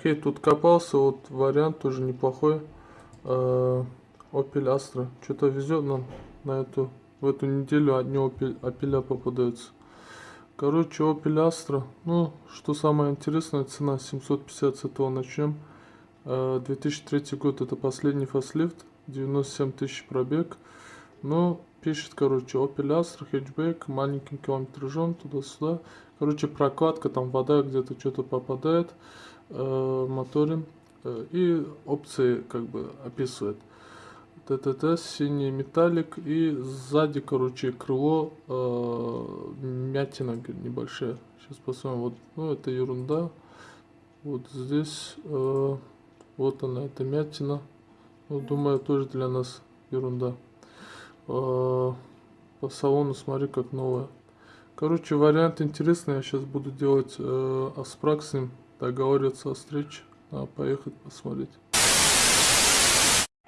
Архей тут копался, вот вариант тоже неплохой. Э, Opel Astra. Что-то везет нам на эту, в эту неделю одни Opel, Opel попадаются. Короче, Opel Astra. Ну, что самое интересное, цена 750, с этого начнем. 2003 год, это последний фаслифт, 97 тысяч пробег. Ну, пишет, короче, Opel Astra, хэтчбэк, маленьким километражом, туда-сюда. Короче, прокладка, там вода где-то что-то попадает, э, моторин. Э, и опции, как бы, описывает. ТТТ, синий металлик и сзади, короче, крыло, э, мятина небольшая. Сейчас посмотрим, вот, ну, это ерунда. Вот здесь, э, вот она, эта мятина. Ну, думаю, тоже для нас ерунда. Э, по салону смотри, как новая. Короче, вариант интересный. Я сейчас буду делать э, аспрак с ним, договариваться о встрече. Надо поехать посмотреть.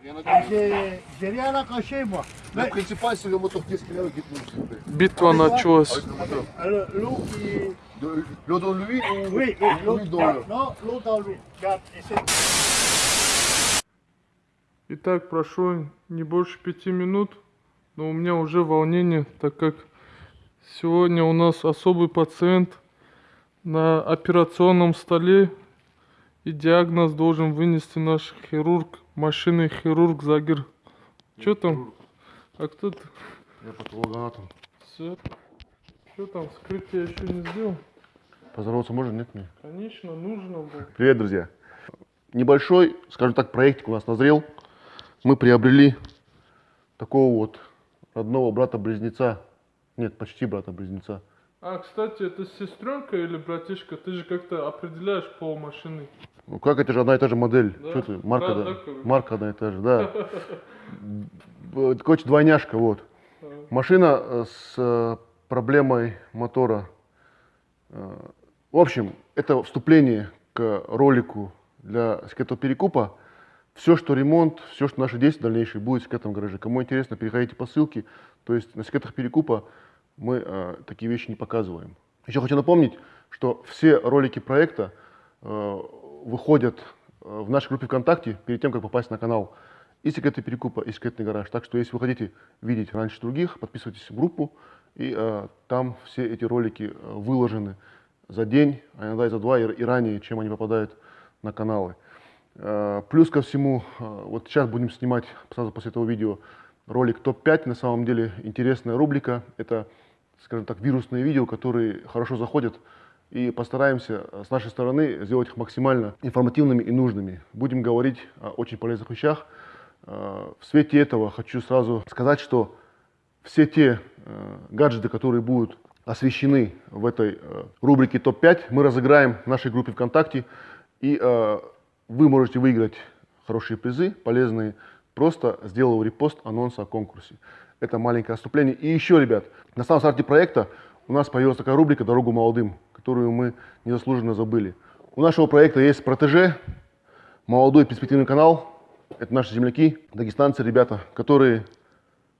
Est Битва началась. L'eau dans l'huile ou Oui, oui, l'eau l'huile dans l'eau Non, l'eau dans l'huile. Regarde, essaie. Итак, прошло не больше пяти минут, но у меня уже волнение, так как сегодня у нас особый пациент на операционном столе и диагноз должен вынести наш хирург, машинный хирург Загир. Что там? А кто ты? Я патологоанатом. Все. Что там, вскрытие еще не сделал? Поздороваться можно, нет мне? Конечно, нужно было. Привет, друзья. Небольшой, скажем так, проектик у нас назрел. Мы приобрели такого вот родного брата-близнеца. Нет, почти брата-близнеца. А, кстати, это сестренка или братишка? Ты же как-то определяешь пол машины. Ну как, это же одна и та же модель. Да? Что ты, марка, да, да, марка одна и та же, да. Короче, двойняшка, вот. А, Машина э, с э, проблемой мотора. Э, В общем, это вступление к ролику для скетоперекупа. Все, что ремонт, все, что наши действия дальнейшие, будет в скетом гараже. Кому интересно, переходите по ссылке. То есть на скетах перекупа мы э, такие вещи не показываем. Еще хочу напомнить, что все ролики проекта э, выходят э, в нашей группе ВКонтакте перед тем, как попасть на канал и секреты перекупа, и секретный гараж. Так что, если вы хотите видеть раньше других, подписывайтесь в группу, и э, там все эти ролики э, выложены за день, а иногда и за два, и, и ранее, чем они попадают на каналы. Э, плюс ко всему, э, вот сейчас будем снимать сразу после этого видео ролик топ-5. На самом деле интересная рубрика. Это, скажем так, вирусные видео, которые хорошо заходят. И постараемся с нашей стороны сделать их максимально информативными и нужными. Будем говорить о очень полезных вещах. Э, В свете этого хочу сразу сказать, что все те э, гаджеты, которые будут освещены в этой э, рубрике топ-5, мы разыграем в нашей группе ВКонтакте. И вы можете выиграть хорошие призы, полезные, просто сделав репост анонса о конкурсе. Это маленькое отступление. И еще, ребят, на самом старте проекта у нас появилась такая рубрика «Дорогу молодым», которую мы незаслуженно забыли. У нашего проекта есть протеже, молодой перспективный канал. Это наши земляки, дагестанцы, ребята, которые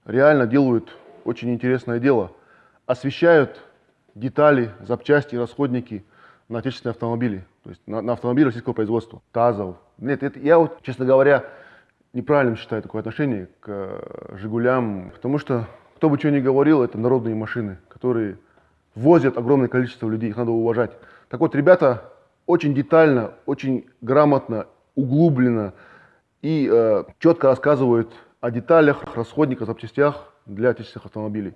реально делают очень интересное дело. Освещают детали, запчасти, расходники на отечественные автомобили. То есть на, на автомобили российского производства. ТАЗов. Нет, это, я вот, честно говоря, неправильно считаю такое отношение к э, «Жигулям». Потому что, кто бы что ни говорил, это народные машины, которые возят огромное количество людей, их надо уважать. Так вот, ребята очень детально, очень грамотно, углубленно и э, четко рассказывают о деталях, расходниках, запчастях для отечественных автомобилей.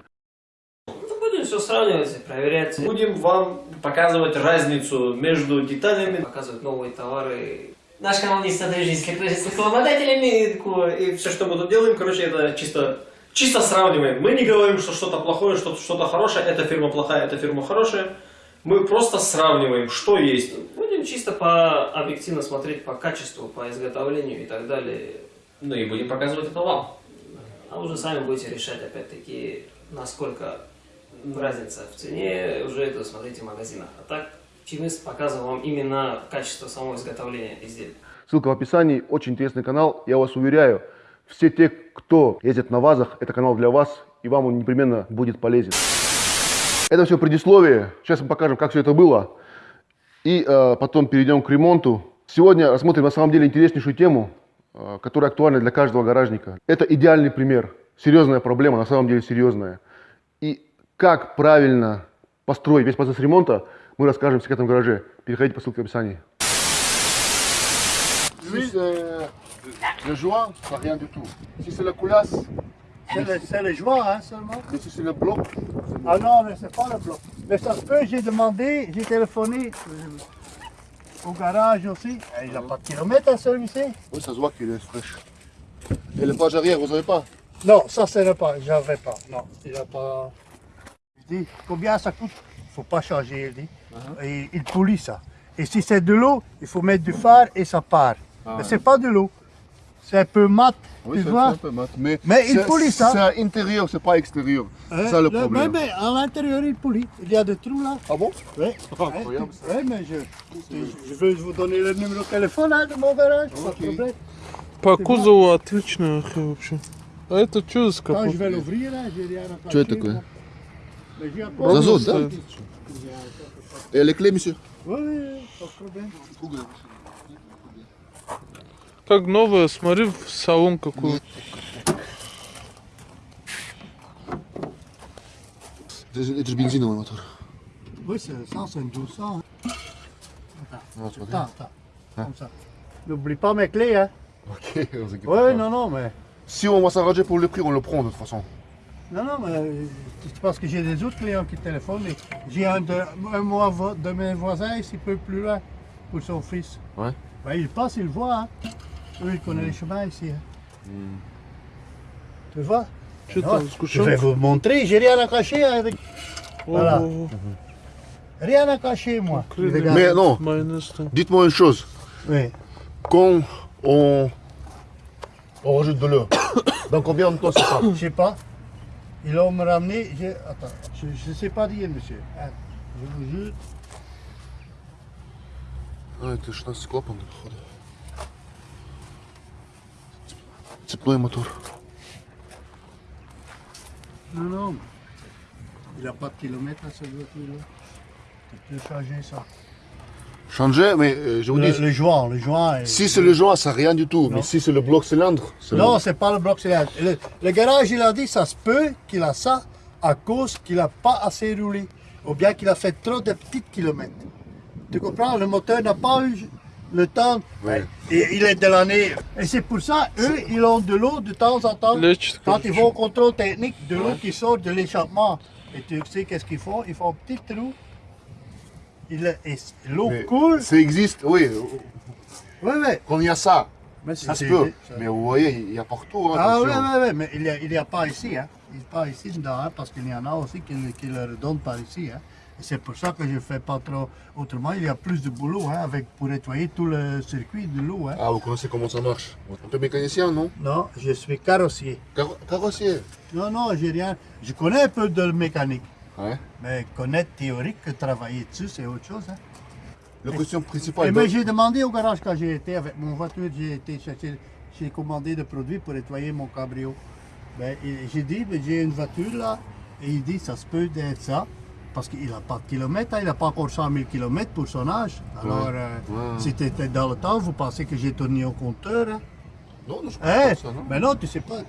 Ну, Будем все сравнивать, проверять. Будем вам показывать разницу между деталями, показывать новые товары. Наш канал не жизнь с рекламодателями. такое. И все, что мы тут делаем, короче, это чисто, чисто сравниваем. Мы не говорим, что что-то плохое, что что-то хорошее, эта фирма плохая, эта фирма хорошая. Мы просто сравниваем, что есть. Будем чисто по объективно смотреть по качеству, по изготовлению и так далее. Ну и будем показывать это вам. А уже сами будете решать, опять-таки, насколько разница в цене, уже это смотрите в магазинах. А так, мы показываем вам именно качество самого изготовления изделия. Ссылка в описании. Очень интересный канал. Я вас уверяю, все те, кто ездит на ВАЗах, это канал для вас, и вам он непременно будет полезен. Это все предисловие. Сейчас мы покажем, как все это было. И э, потом перейдем к ремонту. Сегодня рассмотрим на самом деле интереснейшую тему, э, которая актуальна для каждого гаражника. Это идеальный пример. Серьезная проблема, на самом деле серьезная. И как правильно построить весь процесс ремонта, мы расскажем в секретном гараже. Переходите по ссылке в описании. Si c'est le joint, ça rien du tout. Si c'est la coulasse, C'est le, c'est le joint, hein, seulement. et si c'est le bloc, Ah non, mais c'est pas le bloc. Mais ça se peut, j'ai demandé, j'ai téléphoné euh, au garage aussi. Eh, Il n'a pas de kilomètre à celui-ci. oui, ça se voit qu'il est fraîche. Et le page arrière, vous savez pas Non, ça c'est pas, j'avais pas. Non, il a pas. Je dis, combien ça coûte faut pas changer, il dit. Et il polie ça. Et si c'est de l'eau, il faut mettre du phare et ça part. Mais c'est pas de l'eau. C'est un peu mat, tu vois. peu mat. Mais, Mais il c'est- polie ça. C'est à intérieur, c'est pas extérieur. Hein, C'est ça le problème. Mais, mais à l'intérieur, il polie. Il y a des trous là. Ah bon Oui. Incroyable, Oui, mais je, je veux vous donner le numéro de téléphone hein, de mon garage, pas de problème. По кузову отличная ахе вообще. А это что за Quand капот? je vais l'ouvrir, là, j'ai rien à Что cacher, это такое? moi. Mais j'ai encore- Зазот, да? стоит. Et les clés, monsieur Oui, oui, pas de problème. Как новая, смотри в салон какой. Это же, это же бензиновый мотор. Oui, c'est ça, c'est une 1200. hein. Вот, смотри. Attends, attends, comme ça. N'oublie pas mes clés, hein. Ok, on s'inquiète Oui, pas. non, non, mais... Si on va s'arranger pour le prix, on le prend de toute façon. Non, non, mais euh, c'est parce que j'ai des autres clients qui téléphonent, mais j'ai un de, un mois de mes voisins ici, peu plus loin, pour son fils. Ouais. Ben, il passe, il voit. Hein. Eux, ils connaissent les chemins ici. Hein. Tu vois? Je, vais vous montrer, j'ai rien à cacher hein, avec. Voilà. Rien à cacher, moi. Mais non, dites-moi une chose. Oui. Quand on, on rajoute de l'eau, dans combien de temps ça Je sais pas. Ils l'ont me ramené. j'ai- Attends, je ne sais pas dire, monsieur. Hein, Je vous jure. А, это 16 клапан, походу. Цепной мотор. Non, non. Il n'a pas de kilomètre à cette voiture-là. Tu peux changer ça. Changer, mais euh, je vous dis... Le joint, le joint... Si c'est le joint, ça rien du tout, mais si c'est le bloc cylindre... Non, le... c'est pas le bloc cylindre. Le, garage, il a dit, ça se peut qu'il a ça à cause qu'il n'a pas assez roulé, ou bien qu'il a fait trop de petits kilomètres. Tu comprends? Le moteur n'a pas eu le temps, et il est de l'année. Et c'est pour ça, eux, ils ont de l'eau de temps en temps, quand ils vont au contrôle technique, de l'eau qui sort de l'échappement. Et tu sais qu'est-ce qu'ils font? Ils font un petit trou L'eau coule? Ça existe, oui. Oui, oui. Quand il y a ça, Mais ça se peut. Mais vous voyez, il y a partout. hein, Ah oui, oui, oui, mais il n'y a, il y a pas ici. Hein. Il n'y a pas ici dedans, hein, parce qu'il y en a aussi qui, le- qui le redonnent par ici. Hein. Et c'est pour ça que je ne fais pas trop. Autrement, il y a plus de boulot hein, avec, pour nettoyer tout le circuit de l'eau. Hein. Ah, vous connaissez comment ça marche? Un peu mécanicien, non? Non, je suis carrossier. Car- Carrossier. Non, non, j'ai rien. Je connais un peu de mécanique. Ouais. Mais connaître théorique, que travailler dessus, c'est autre chose. Hein. La question Et principale. mais j'ai demandé au garage quand j'ai été avec mon voiture, j'ai été chercher, j'ai commandé des produits pour nettoyer mon cabrio. Ben, j'ai dit, ben, j'ai une voiture là, et il dit, ça se peut d'être ça, parce qu'il n'a pas de kilomètres, hein, il n'a pas encore 100 000 kilomètres pour son âge. Alors, euh, Ouais. si tu étais dans le temps, vous pensez que j'ai tourné au compteur. Hein? Non, non, je Hein? pense pas ça, non Mais non, tu sais pas.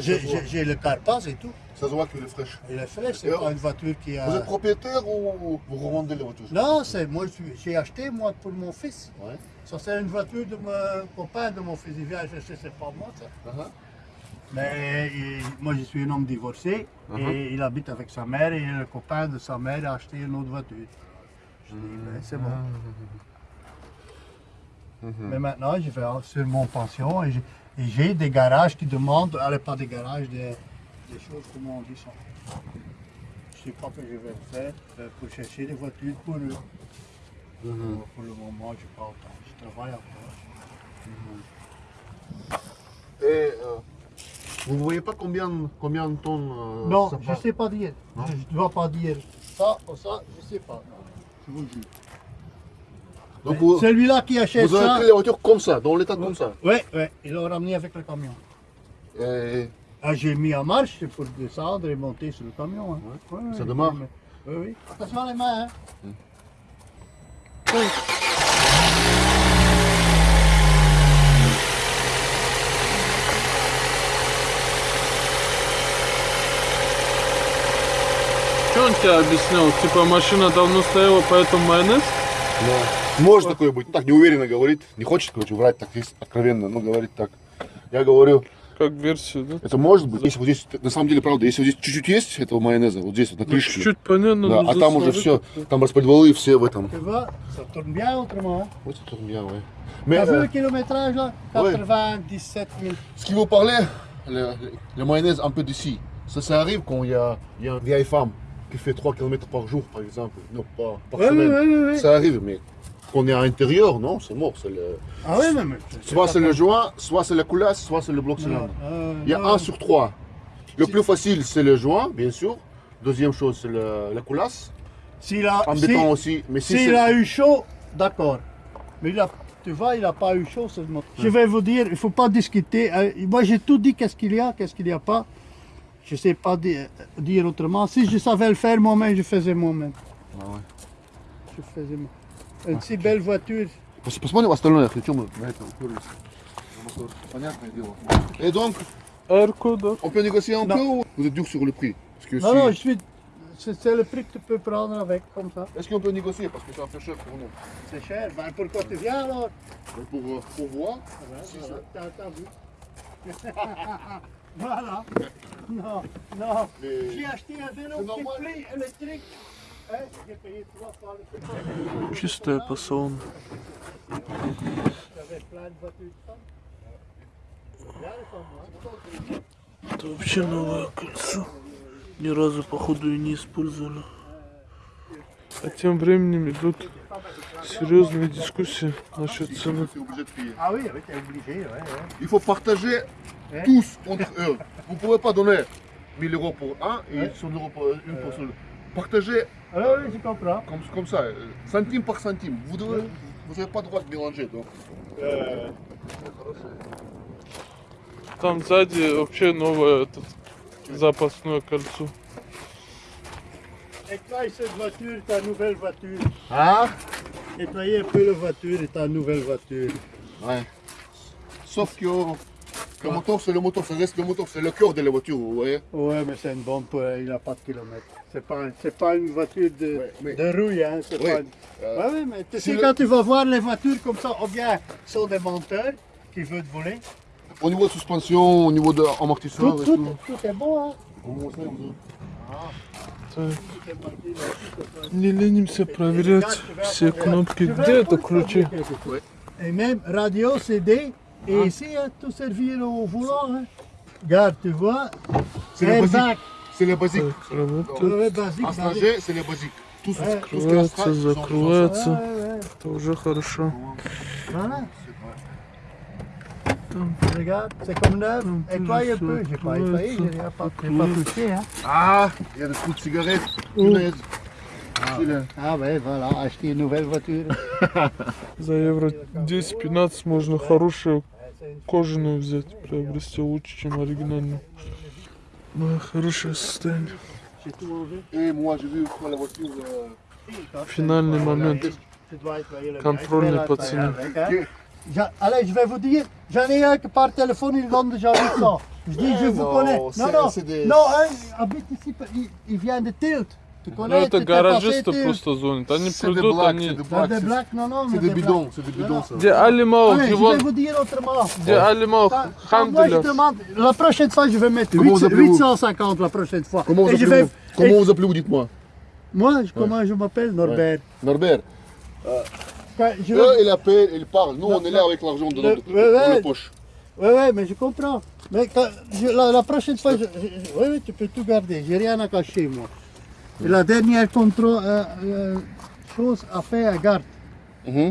j'ai- j'ai le carpasse et tout. Ça se voit qu'il est fraîche. Et le fraîche, c'est Et pas une voiture qui a. Vous êtes propriétaire ou vous revendez les voitures? Non, c'est moi, j'ai acheté moi pour mon fils. Ouais. Ça, c'est une voiture de mon copain, de mon fils. Il vient chercher, c'est pas moi, ça. Uh-huh. Mais il- moi, je suis un homme divorcé et il habite avec sa mère et le copain de sa mère a acheté une autre voiture. Je dis, ben, c'est bon. Mais maintenant, je vais sur mon pension et j'ai- et j'ai des garages qui demandent, allez, pas des garages, des, des choses, comment on dit ça. Je sais pas ce que je vais faire pour chercher des voitures pour eux. Mhm. Pour le moment, je pas le temps. Je travaille encore. Et euh, vous voyez pas combien, combien de tonnes euh, Non, ça je part sais pas dire. Non. Je ne dois pas dire ça ou ça, je sais pas. Je vous jure. Donc vous, Celui-là qui achète vous avez ça. pris les voitures comme ça, dans l'état comme ça. Oui, oui, ils l'ont ramené avec le camion. Et Ah, j'ai mis en marche pour descendre et monter sur le camion. Hein. Ouais. Ouais, ça démarre Oui, oui. Attention les mains. Hein. Hum. Oui. Что он тебе объяснял? Типа машина давно стояла, поэтому майонез? Да. Может такое быть. Так неуверенно говорит. Не хочет, короче, врать так есть откровенно, но говорит так. Я говорю, Как версию, да? это может быть. Если вот здесь, на самом деле, правда, если вот здесь чуть-чуть есть этого майонеза, вот здесь вот на Ну, крышке. чуть-чуть понятно. да, но а там уже заслужить все, там распредвалы все в этом. Tu vois, ça tourne bien autrement. Hein. Вот это bien, ouais. Mais, T'as vu euh, le kilométrage là ouais. 97 000. ce qui vous parlait, le, le mayonnaise un peu d'ici, ça, ça arrive quand il y a, il y a une vieille femme qui fait 3 km par jour, par exemple. Non, pas par Ouais, semaine. ouais, ouais, ouais. Ça arrive, mais quand on est à l'intérieur, non, c'est mort. c'est Le... Ah oui, mais. Soit c'est le joint, soit c'est la coulasse, soit c'est le bloc cylindre. Euh, Il y a non. un sur trois. Le plus facile, c'est le joint, bien sûr. Deuxième chose, c'est le- la coulasse. S'il a, En si- béton aussi. Mais si c'est- a eu chaud, d'accord. Mais il a, tu vois, il n'a pas eu chaud, moteur. Je vais vous dire, il ne faut pas discuter. Euh, moi, j'ai tout dit, qu'est-ce qu'il y a, qu'est-ce qu'il n'y a pas. Je ne sais pas di- dire autrement. Si je savais le faire moi-même, je faisais moi-même. Ah ouais. Je faisais moi. Une si belle voiture. Пос- Посмотрим остальное, о чем мы на этом уперлись. Понятное дело. Et donc, Эрко, да? on peut négocier un Non. peu ou vous êtes dur sur le prix Parce que Non, si- non, je suis. C'est c'est le prix que tu peux prendre avec, comme ça. Est-ce qu'on peut négocier Parce que c'est un peu cher pour nous. C'est cher. Ben, pourquoi tu viens alors Mais Pour, euh, pour voir. Si Voilà, ça- t'as- t'as vu. voilà. Non, non. Mais- J'ai acheté un vélo C'est normal. qui plie électrique. Чистая moi. Это вообще новое кольцо. Ни разу, походу, и не использовали. А тем временем идут серьезные дискуссии насчет цены. Ah. Il faut partager tous entre eux. Vous ne pouvez pas donner 1000 euros pour un et Ouais. 100 euros pour une pour seul. Partagez Ah oui, je comprends. comme, comme ça, euh, centime par centime. Vous n'avez vous avez pas le droit de mélanger. Donc. Там сзади вообще новое этот, запасное кольцо. Nettoie cette voiture, ta nouvelle voiture. Ah Nettoyer un peu la voiture et ta nouvelle voiture. Ouais. Sauf que le moteur, c'est le moteur, ça reste le moteur, c'est le cœur de la voiture, vous voyez. Ouais, mais c'est une bombe, euh, il n'a pas de kilomètres. C'est pas, c'est pas une voiture de, Ouais, mais- de rouille, hein. C'est Ouais. pas une- Euh, Ouais, ouais, mais tu si sais, le- quand tu vas voir les voitures comme ça, ou bien sont des monteurs qui veulent voler, Au niveau de suspension, au niveau de tout, amortisseur et tout, tout. tout est bon, hein. Comment ça, vous- Так, Tout est marqué là, tout est pas- не ленимся проверять все кнопки. Где это ключи? Et même radio, CD, et ici, hein, tout servir au volant. Hein. Regarde, tu vois, C'est le basique. C'est le basique. En stranger, c'est le basique. Tout, ce- Ouais. tout ce qui est закрывается. Ouais, ouais, Это уже хорошо. voilà. Regarde, c'est comme neuf. Nettoie un peu, j'ai pas nettoyé, j'ai pas, pas touché. Hein. Ah, il y a des trous de cigarettes. Punaise. Celui-là. Ah ouais, voilà, acheter une nouvelle voiture. За евро 10-15 можно хорошую кожаную взять, приобрести лучше, чем оригинальную. Ну, хорошее состояние. J'ai tout enlevé. Et moi, j'ai vu une fois la voiture. euh, Финальный момент. Tu dois nettoyer le Contrôle mien. Je vais n'est pas de nettoyer signe. avec, hein. J'a- Allez, je vais vous dire, j'en ai un qui par téléphone, il donne déjà 800. Je dis, je Eh vous non, connais. Non, c'est- non, c'est des- non, un il habite ici, il, il vient de Tilt. Tu Ну, connais, это tu t'es passé гаражисты Tilt. просто звонят. Они C'est des придут, blagues, они... c'est des C'est blagues. des c'est- blagues, non, non, C'est mais des des bidons, blagues. c'est des Non, bidons non. ça. Где Алимау, Allez, je vais Диван, vous dire autrement. где Алимау, Quand- quand moi, je Хамдуля. demande, la prochaine fois, je vais mettre Comment vous 800 appelez-vous 850 la prochaine fois. Comment vous Et je appelez-vous vais- Comment et- vous appelez-vous, dites-moi Moi, je- comment je m'appelle Norbert. Norbert. Quand je vais- Eux, ils appellent, ils parlent. Nous, Non, on est là non. avec l'argent dans, Le- notre- ouais, dans ouais. la poche. Oui, oui, mais je comprends. Mais quand- je- la, la prochaine fois, je- je- oui, oui, tu peux tout garder. J'ai rien à cacher, moi. Et la dernière contrôle, euh, euh, chose à faire, regarde. Mmh.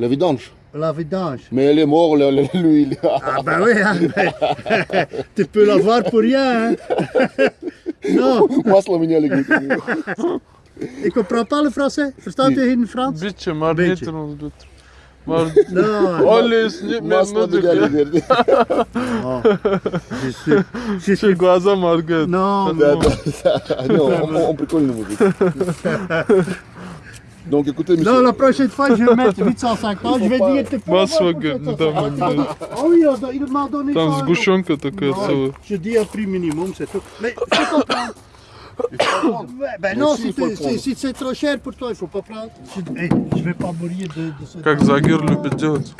La vidange. La vidange. Mais elle est morte, l'huile. Ah ben oui, hein, mais... tu peux l'avoir pour rien. Hein. non. Moi, c'est la Je comprends pas le français. Verstaat je in Frans? Beetje, maar niet onder de Оли, сни- Масло медик, меняли, говорит. non. Je suis, je Все глаза моргают. Non, Да, да, да. Не, он, он прикольный мужик. Donc écoutez, monsieur. non, la prochaine fois, je vais mettre 850. Je vais dire, tu peux Масло, l'avoir pour говорит, 750. недавно, блядь. Ah oui, il a- il m'a donné Там сгущенка такая целая. Je dis un prix minimum, c'est tout. Mais je comprends. Ben non, si, c'est trop cher pour toi, il faut pas prendre. Je vais pas mourir de, de ce Как Загир любит делать.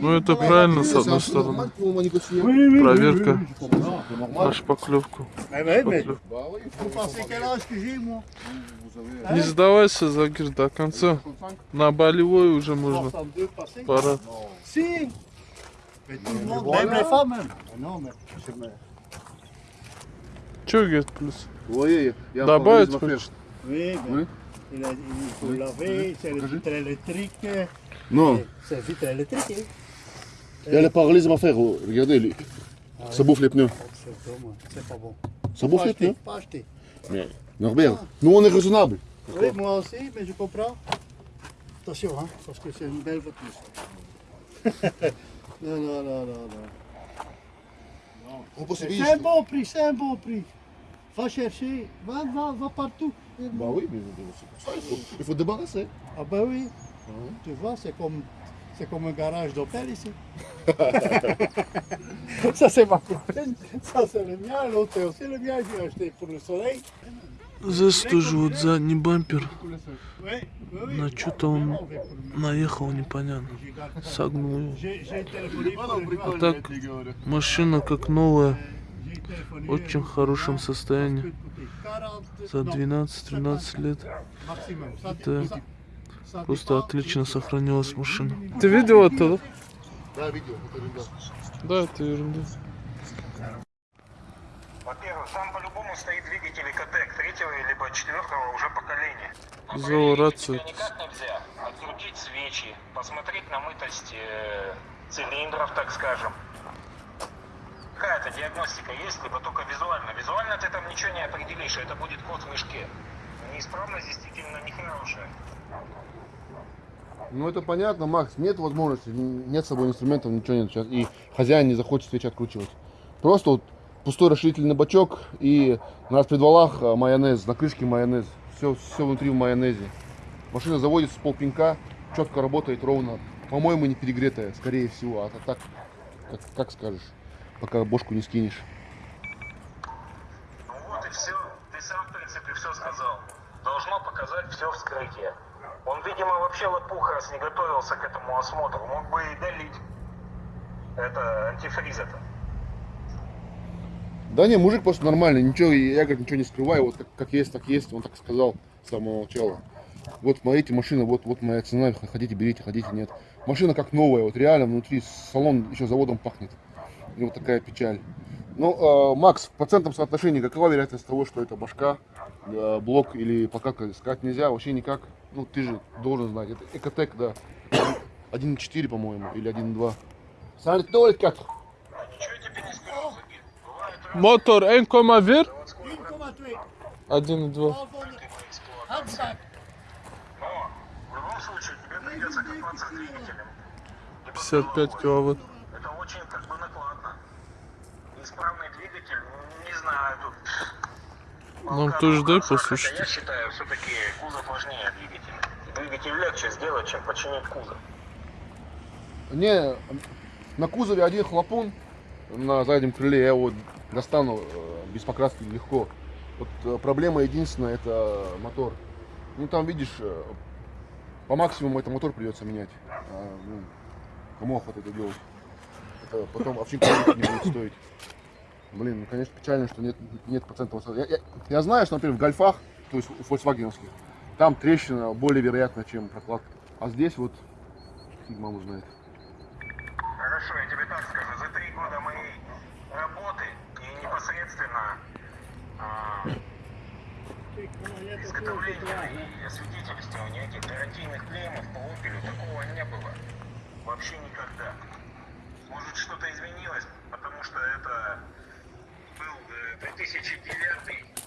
Ну это правильно, с одной стороны. Проверка на шпаклевку. Eh avez Не сдавайся, Загир, до конца. 65 На болевой уже можно. 62 passé Пора. Même les femmes, même. Mais non, mais... c'est- mais- Че, говорит, плюс? Ой, я Добавить по хочешь? Oui, mais Oui. il, a, il faut Oui. laver, c'est le Покажи. vitre électrique. Non, C'est le vitre électrique, hein il y a le paralysme à faire. oh, Regardez, lui. ça bouffe les pneus. Oh, C'est bon, moi, c'est pas bon. Ça Pas bouffe les acheter, pneus. pas acheter. Mais, Norbert, nous on est raisonnable. Oui, moi aussi, mais je comprends. Attention, hein, parce que c'est une belle voiture. non, non, non, non, non. C'est un bon prix, c'est un bon prix. Va chercher, va, va, va partout. Bah oui, mais c'est pour ça, il faut, il faut débarrasser. Ah ben oui, Mhm. tu vois, c'est comme, c'est comme un garage d'hôtel ici. ça c'est ma copine, ça c'est le mien, l'autre c'est aussi le mien, j'ai acheté pour le soleil. Здесь тоже вот задний бампер. На что-то он наехал непонятно. Согнул его. А так машина как новая, в очень хорошем состоянии. За peut coûter 40, 12-13 лет. ça Просто отлично сохранилась машина. Ты видел это, да? Да, видео, это ерунда. Да, это ерунда. Во-первых, там по-любому стоит двигатель третьего либо четвертого уже поколения. Но Взял проверить рацию. тебя никак нельзя. Открутить свечи, посмотреть на мытость э, цилиндров, так скажем. Какая-то диагностика есть, либо только визуально. Визуально ты там ничего не определишь, это будет код в мешке. Неисправность действительно нехорошая. Ну это понятно, Макс, нет возможности, нет с собой инструментов, ничего нет сейчас. И хозяин не захочет свечи откручивать. Просто вот пустой расширительный бачок и на распредвалах а, майонез, на крышке майонез. Все, все внутри в майонезе. Машина заводится с полпинка, четко работает ровно. По-моему, не перегретая, скорее всего. А так, как, как скажешь, пока бошку не скинешь. Ну вот и все. Ты сам, в принципе, все сказал. Должно показать все вскрытие. Он, видимо, вообще лопух, раз не готовился к этому осмотру. Мог бы и долить это антифриз это. Да не, мужик просто нормальный, ничего, я говорит, ничего не скрываю, вот как, как есть, так есть, он так сказал с самого начала. Вот смотрите, машина, вот, вот моя цена, хотите берите, хотите нет. Машина как новая, вот реально внутри салон еще заводом пахнет. И вот такая печаль. Ну, э, Макс, в процентном соотношении какова вероятность того, что это башка, э, блок или пока сказать нельзя, вообще никак. Ну, ты же должен знать, это Экотек, да. 1.4, по-моему, или 1.2. Ça doit с двигателем. Либо 55 головой. киловатт. Это очень как бы накладно. Неисправный двигатель, ну, не знаю, тут... Нам тоже дай послушать. Я считаю, все-таки кузов важнее двигателя. Двигатель легче сделать, чем починить кузов. Не, на кузове один хлопун на заднем крыле, я его достану э, без покраски легко. Вот э, проблема единственная это мотор. Ну там видишь, э, по максимуму это мотор придется менять. А, ну, кому охота это делать? Это потом овчинка не будет стоить. Блин, ну конечно печально, что нет, нет процентов. Я, я- я знаю, что, например, в гольфах, то есть у фольксвагеновских, там трещина более вероятна, чем прокладка. А здесь вот фиг маму знает. Хорошо, я тебе так скажу. За три года моей работы и непосредственно а, изготовления и освидетельствования этих гарантийных клеймов по опелю такого не было. Вообще никогда. Может что-то изменилось, потому что это был э, 2009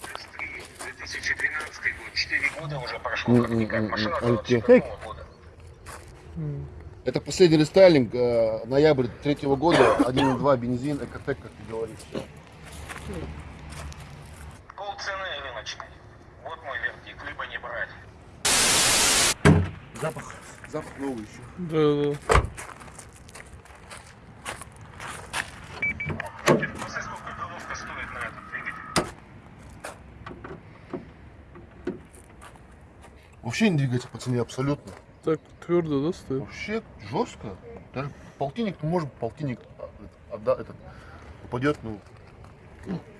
плюс 3, 2012 год. 4 года уже прошло как никак. Машина Альте. 2007 года. Это последний рестайлинг, э, ноябрь третьего года, 1.2 бензин, Экотек, как ты говоришь. Пол цены рыночной. Вот мой вердикт, либо не брать. Запах. Запах новый еще. Да, да. Вообще не двигается по цене абсолютно. Так твердо, да, стоит? Вообще жестко. Даже полтинник, может, полтинник отда, этот, а, упадет, ну,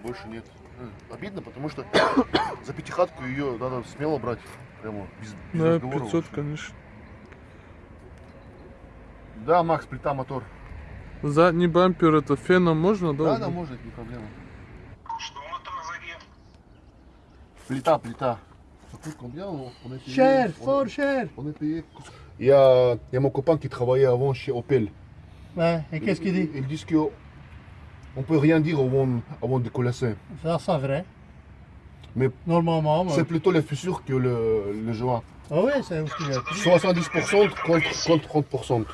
больше нет. Э, Обидно, потому что за пятихатку ее надо смело брать. Прямо без, без Да, разговоров 500, вообще. конечно. Да, Макс, плита, мотор. Задний бампер это феном можно, да? Да, да, может, не проблема. Что мотор сзади? Плита, плита. On est payé. Il y a, il y a mon copain qui travaillait avant chez Opel. Ouais, et qu'est-ce qu'il dit Ils disent que On ne peut rien dire avant, avant de Colossiens. Ça, c'est vrai. Mais c'est plutôt les fissures que le, le joint. Ah oui, c'est 70% contre, 30%.